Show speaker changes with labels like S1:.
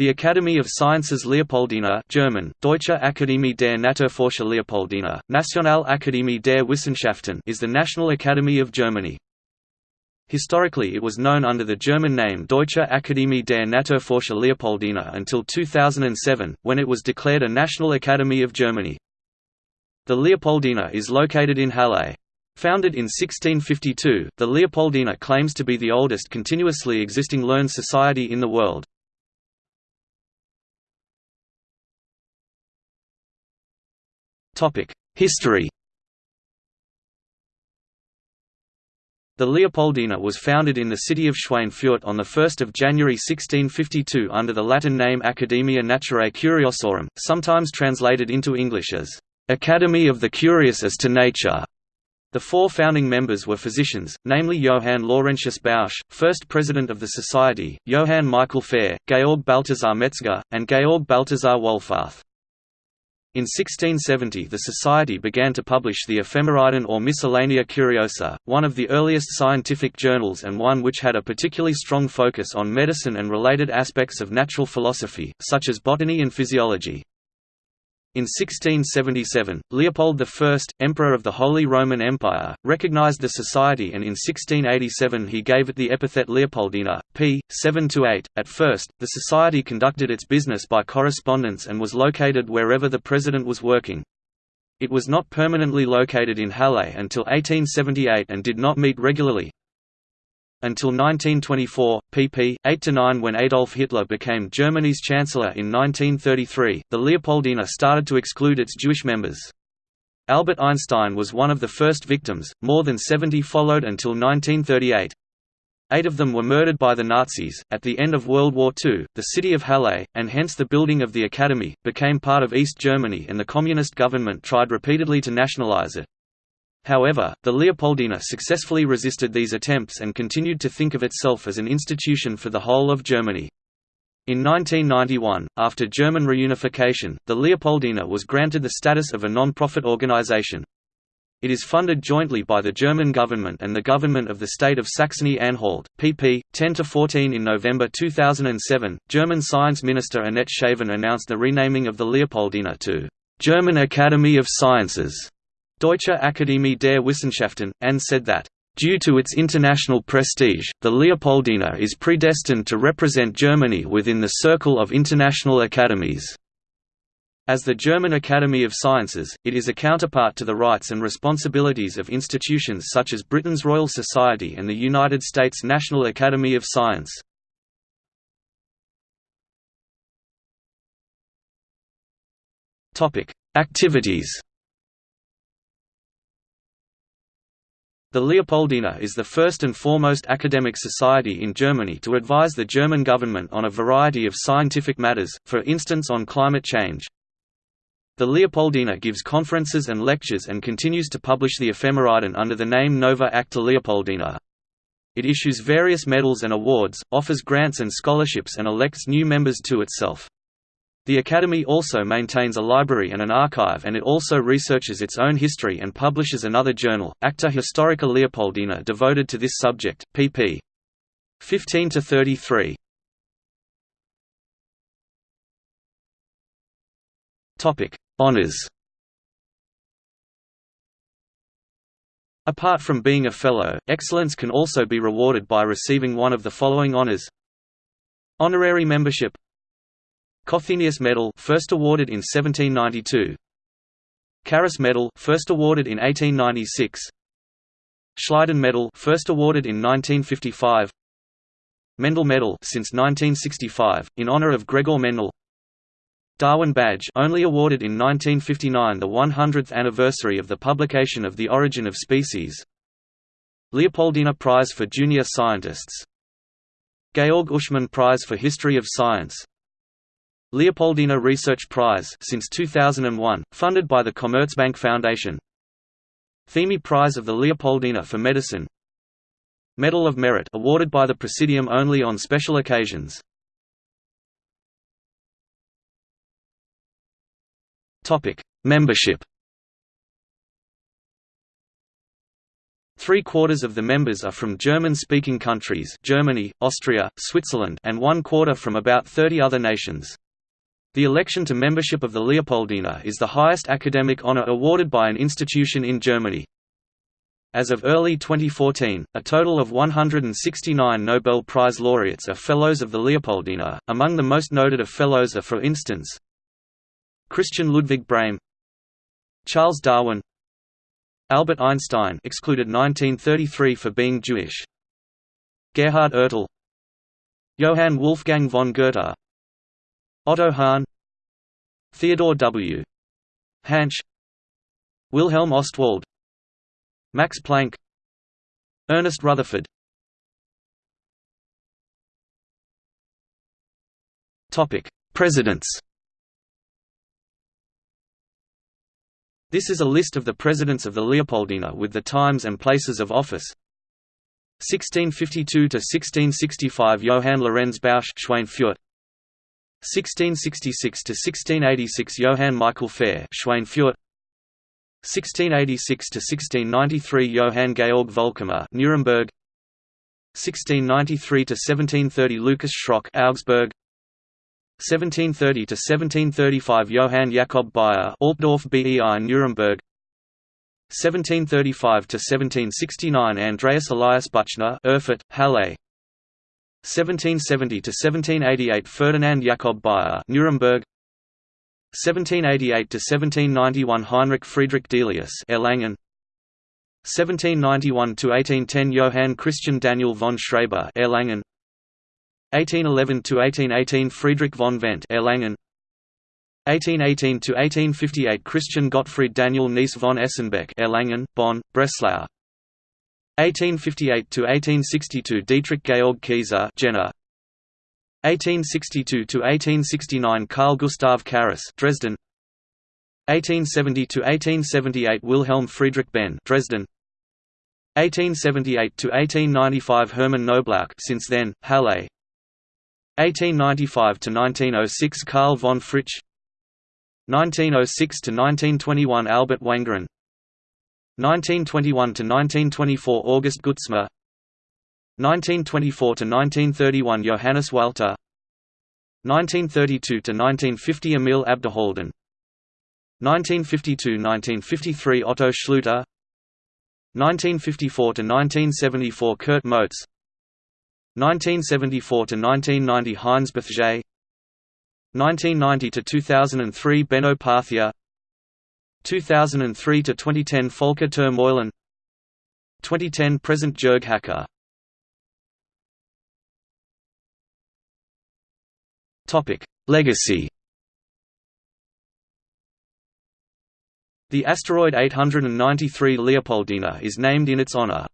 S1: The Academy of Sciences Leopoldina German, Deutsche Akademie der Naturforscher Leopoldina, National Nationalakademie der Wissenschaften is the National Academy of Germany. Historically it was known under the German name Deutsche Akademie der Naturforscher Leopoldina until 2007, when it was declared a National Academy of Germany. The Leopoldina is located in Halle. Founded in 1652, the Leopoldina claims to be the oldest continuously existing learned society in the world. History The Leopoldina was founded in the city of Schweinfurt on 1 January 1652 under the Latin name Academia Naturae Curiosorum, sometimes translated into English as, "'Academy of the Curious as to Nature'". The four founding members were physicians, namely Johann Laurentius Bausch, first president of the society, Johann Michael Fehr, Georg Balthasar Metzger, and Georg Balthasar Wohlfarth. In 1670 the Society began to publish the Ephemeridon or Miscellanea Curiosa, one of the earliest scientific journals and one which had a particularly strong focus on medicine and related aspects of natural philosophy, such as botany and physiology. In 1677, Leopold I, Emperor of the Holy Roman Empire, recognized the society and in 1687 he gave it the epithet Leopoldina, p. 7–8. At first, the society conducted its business by correspondence and was located wherever the president was working. It was not permanently located in Halle until 1878 and did not meet regularly, until 1924, pp. 8–9 when Adolf Hitler became Germany's chancellor in 1933, the Leopoldina started to exclude its Jewish members. Albert Einstein was one of the first victims, more than 70 followed until 1938. Eight of them were murdered by the Nazis. At the end of World War II, the city of Halle, and hence the building of the Academy, became part of East Germany and the Communist government tried repeatedly to nationalize it. However, the Leopoldina successfully resisted these attempts and continued to think of itself as an institution for the whole of Germany. In 1991, after German reunification, the Leopoldina was granted the status of a non-profit organization. It is funded jointly by the German government and the government of the state of Saxony-Anhalt. pp. 10–14 In November 2007, German Science Minister Annette Schavan announced the renaming of the Leopoldina to «German Academy of Sciences» Deutsche Akademie der Wissenschaften, and said that, Due to its international prestige, the Leopoldina is predestined to represent Germany within the circle of international academies. As the German Academy of Sciences, it is a counterpart to the rights and responsibilities of institutions such as Britain's Royal Society and the United States National Academy of Science. Activities The Leopoldina is the first and foremost academic society in Germany to advise the German government on a variety of scientific matters, for instance on climate change. The Leopoldina gives conferences and lectures and continues to publish the Ephemeridon under the name Nova Acta Leopoldina. It issues various medals and awards, offers grants and scholarships and elects new members to itself. The Academy also maintains a library and an archive and it also researches its own history and publishes another journal, Acta Historica Leopoldina devoted to this subject, pp. 15–33. Honours Apart from being a Fellow, excellence can also be rewarded by receiving one of the following honours Honorary membership Cothenius Medal first awarded in 1792 Carus Medal first awarded in 1896 Schleiden Medal first awarded in 1955 Mendel Medal since 1965 in honor of Gregor Mendel. Darwin Badge only awarded in 1959 the 100th anniversary of the publication of The Origin of Species. Leopoldina Prize for Junior Scientists. Georg Uschmann Prize for History of Science Leopoldina Research Prize since 2001, funded by the Commerzbank Foundation. Thieme Prize of the Leopoldina for Medicine. Medal of Merit awarded by the Presidium only on special occasions. Topic: Membership. Three quarters of the members are from German-speaking countries Germany, Austria, Switzerland and one quarter from about 30 other nations. The election to membership of the Leopoldina is the highest academic honor awarded by an institution in Germany. As of early 2014, a total of 169 Nobel Prize laureates are Fellows of the Leopoldina. Among the most noted of Fellows are for instance Christian Ludwig Brehm Charles Darwin Albert Einstein excluded 1933 for being Jewish. Gerhard Ertl Johann Wolfgang von Goethe Otto Hahn Theodore W. Hansch Wilhelm Ostwald Max Planck Ernest Rutherford Presidents This is a list of the presidents of the Leopoldina with the times and places of office. 1652 to 1665 Johann Lorenz Bausch Schweinfurt 1666 to 1686 Johann Michael Fehr, Schweinfurt 1686 to 1693 Johann Georg Volckamer Nuremberg. 1693 to 1730 Lucas Schröck Augsburg. 1730 to 1735 Johann Jakob Bayer Altdorf BEI Nuremberg. 1735 to 1769 Andreas Elias Buchner Erfurt Halle 1770 to 1788 Ferdinand Jakob Bayer Nuremberg. 1788 to 1791 Heinrich Friedrich Delius Erlangen. 1791 to 1810 Johann Christian Daniel von Schreber Erlangen. 1811–1818 Friedrich von Wendt Erlangen. 1818–1858 Christian Gottfried Daniel Nees von Esenbeck Erlangen, Bonn, Breslau 1858–1862 Dietrich Georg Kieser Jena. 1862–1869 Carl Gustav Carus Dresden. 1870–1878 Wilhelm Friedrich Behn Dresden. 1878–1895 Hermann Knoblauch since then, Halle. 1895–1906 Karl von Fritsch. 1906–1921 Albert Wangerin 1921–1924 August Gutzmer. 1924 to 1931 Johannes Walther. 1932 to 1950 Emil Abderhalden 1952–1953 Otto Schluter 1954–1974 Kurt Mothes. 1974–1990 Heinz Bethge 1990–2003 Benno Parthier 2003–2010 Volker ter Meulen 2010 present Jörg Hacker. Legacy. The asteroid 893 Leopoldina is named in its honor.